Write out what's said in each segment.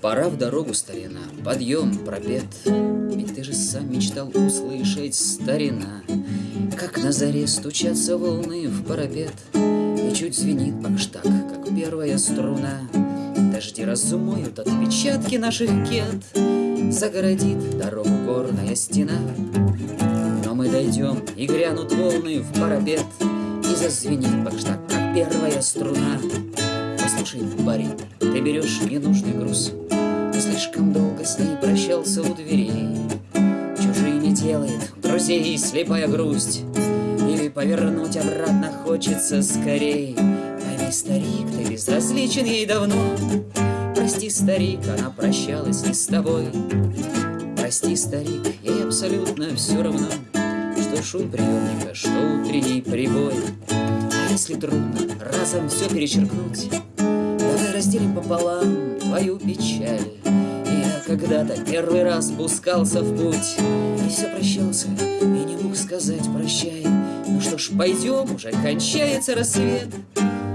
Пора в дорогу, старина, подъем, пропет. Ведь ты же сам мечтал услышать, старина, Как на заре стучатся волны в парапет, И чуть звенит бакштаг, как первая струна. Дожди разумоют отпечатки наших кет, Загородит дорогу горная стена. Но мы дойдем, и грянут волны в парапет, И зазвенит бакштаг, как первая струна. Послушай, парень, ты берешь ненужный груз, Слишком долго с ней прощался у дверей. Чужими делает друзей слепая грусть, Или повернуть обратно хочется скорей. Пойми, старик, ты безразличен ей давно, Прости, старик, она прощалась не с тобой. Прости, старик, ей абсолютно все равно, Что шум приемника, что утренний прибой. А если трудно разом все перечеркнуть, Давай разделим пополам твою печаль. Когда-то первый раз пускался в путь, И все прощался, и не мог сказать прощай. Ну что ж, пойдем, уже кончается рассвет,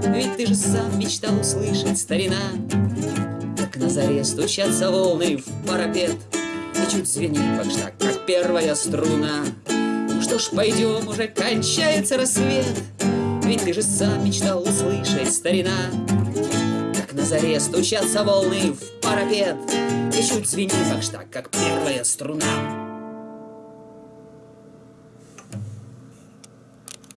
Ведь ты же сам мечтал услышать, старина, Как на заре стучатся волны в парапет, И чуть звенит бакштаг, как первая струна. Ну что ж, пойдем, уже кончается рассвет, Ведь ты же сам мечтал услышать, старина, на заре стучатся волны в парапет, И чуть звенит бакштаг, как первая струна.